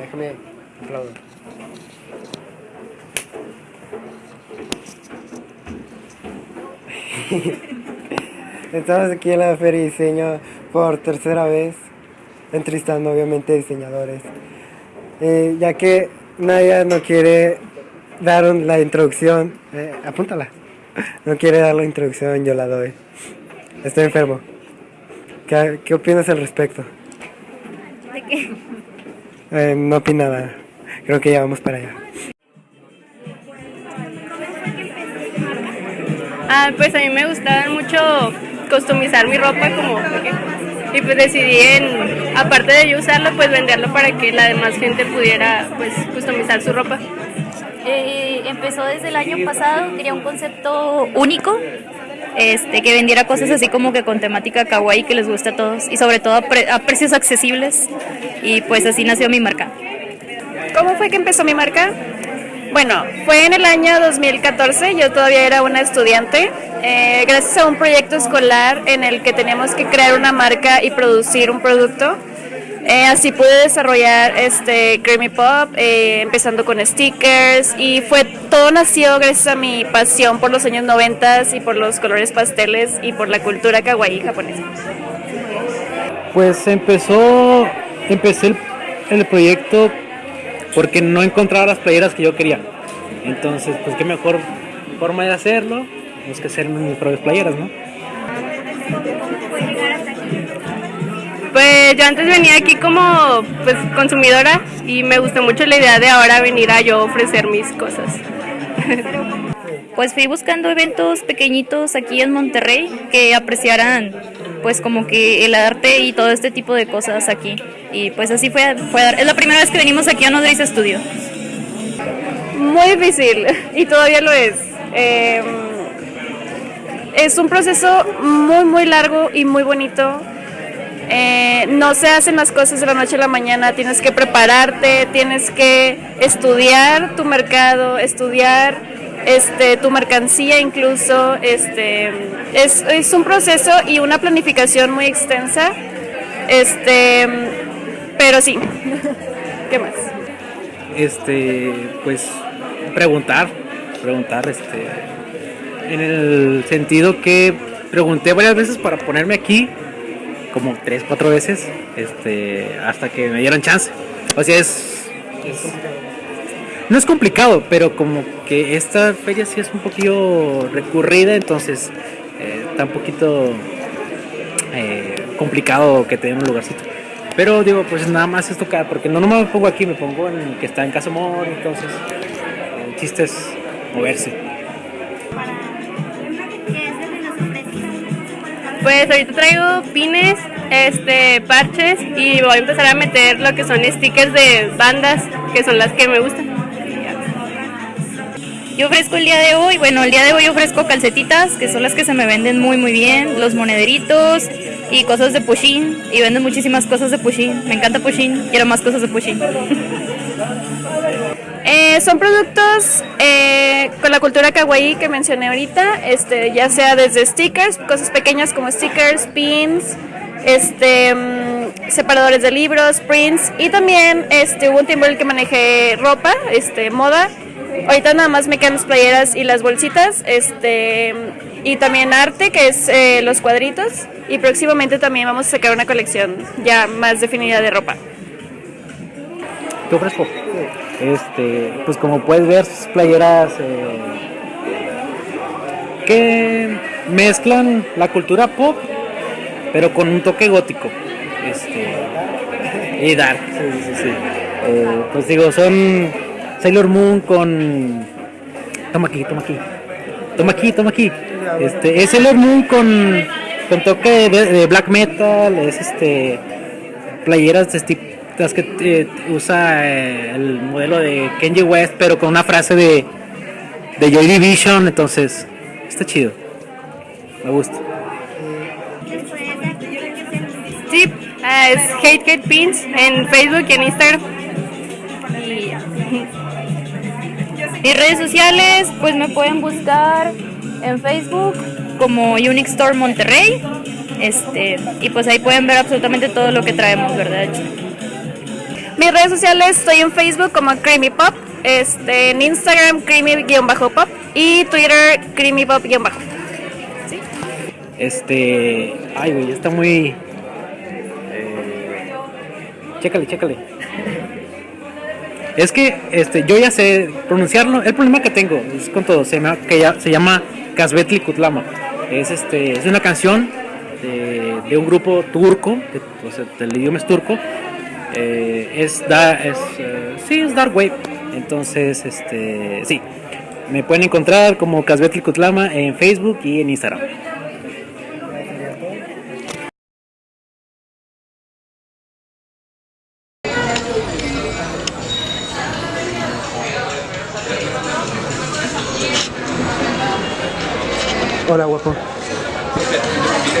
Déjame aplaudo. Estamos aquí en la Feria de Diseño por tercera vez, entrevistando obviamente diseñadores. Eh, ya que Naya no quiere dar la introducción, eh, apúntala, no quiere dar la introducción, yo la doy. Estoy enfermo. ¿Qué, qué opinas al respecto? ¿De qué? Eh, no opina nada. Creo que ya vamos para allá. Ah, pues a mí me gustaba mucho customizar mi ropa como y pues decidí en aparte de yo usarlo pues venderlo para que la demás gente pudiera pues customizar su ropa. Eh, empezó desde el año pasado, quería un concepto único, este, que vendiera cosas así como que con temática kawaii que les guste a todos y sobre todo a, pre- a precios accesibles y pues así nació mi marca. ¿Cómo fue que empezó mi marca? Bueno, fue en el año 2014, yo todavía era una estudiante, eh, gracias a un proyecto escolar en el que teníamos que crear una marca y producir un producto. Eh, así pude desarrollar este Creamy Pop, eh, empezando con stickers y fue todo nació gracias a mi pasión por los años 90 y por los colores pasteles y por la cultura kawaii japonesa. Pues empezó, empecé el, el proyecto porque no encontraba las playeras que yo quería. Entonces, pues qué mejor forma de hacerlo, es que hacer mis propias playeras, ¿no? Pues yo antes venía aquí como pues consumidora y me gustó mucho la idea de ahora venir a yo ofrecer mis cosas. Pues fui buscando eventos pequeñitos aquí en Monterrey que apreciaran pues como que el arte y todo este tipo de cosas aquí. Y pues así fue, fue a dar- es la primera vez que venimos aquí a Nodriza Studio. Muy difícil y todavía lo es. Eh, es un proceso muy, muy largo y muy bonito. No se hacen las cosas de la noche a la mañana, tienes que prepararte, tienes que estudiar tu mercado, estudiar este, tu mercancía incluso. Este, es, es un proceso y una planificación muy extensa. Este, pero sí. ¿Qué más? Este, pues preguntar, preguntar, este, en el sentido que pregunté varias veces para ponerme aquí, como tres, cuatro veces, este, hasta que me dieron chance. O sea, es, es- no es complicado, pero como que esta feria sí es un poquillo recurrida, entonces eh, está un poquito eh, complicado que te den un lugarcito. Pero digo, pues nada más es tocar, porque no nomás me pongo aquí, me pongo en que está en Casa Amor, entonces el chiste es moverse. Pues ahorita traigo pines, este, parches y voy a empezar a meter lo que son stickers de bandas, que son las que me gustan. Yo ofrezco el día de hoy, bueno, el día de hoy ofrezco calcetitas, que son las que se me venden muy muy bien, los monederitos y cosas de Pushin, y venden muchísimas cosas de Pushin. Me encanta Pushin, quiero más cosas de Pushin. Eh, son productos eh, con la cultura kawaii que mencioné ahorita, este, ya sea desde stickers, cosas pequeñas como stickers, pins, este, mm, separadores de libros, prints y también este, hubo un tiempo en el que manejé ropa, este, moda. Ahorita nada más me quedan las playeras y las bolsitas, este, y también arte, que es eh, los cuadritos. Y próximamente también vamos a sacar una colección ya más definida de ropa. ¿Qué ofrezco? Este, pues como puedes ver, sus playeras eh, que mezclan la cultura pop, pero con un toque gótico. Este, y dark. Eh, pues digo, son Sailor Moon con. Toma aquí, toma aquí. Toma aquí, toma aquí. Este, es Sailor Moon con, con toque de, black metal, es este playeras de este- las que eh, usa eh, el modelo de Kenji West, pero con una frase de, de Joy Division, entonces está chido. Me gusta. Sí, ah, es Hate Hate Pins en Facebook y en Instagram. Y redes sociales, pues me pueden buscar en Facebook como Unique Store Monterrey. Este, y pues ahí pueden ver absolutamente todo lo que traemos, ¿verdad? Mis redes sociales estoy en Facebook como Creamy Pop, este, en Instagram Creamy-Pop y Twitter Creamy Pop-Bajo. Este. Ay, güey, está muy. eh, chécale, chécale. Es que este, yo ya sé pronunciarlo. El problema que tengo es con todo. Se llama, que ya, se llama Casbetli Kutlama. Es, este, es una canción de, de un grupo turco. sea, el idioma es turco. Eh, es, da, es, eh, sí, es Dark Wave. Entonces, este, sí. Me pueden encontrar como Casbetli Kutlama en Facebook y en Instagram. Hola, guapo. Sí.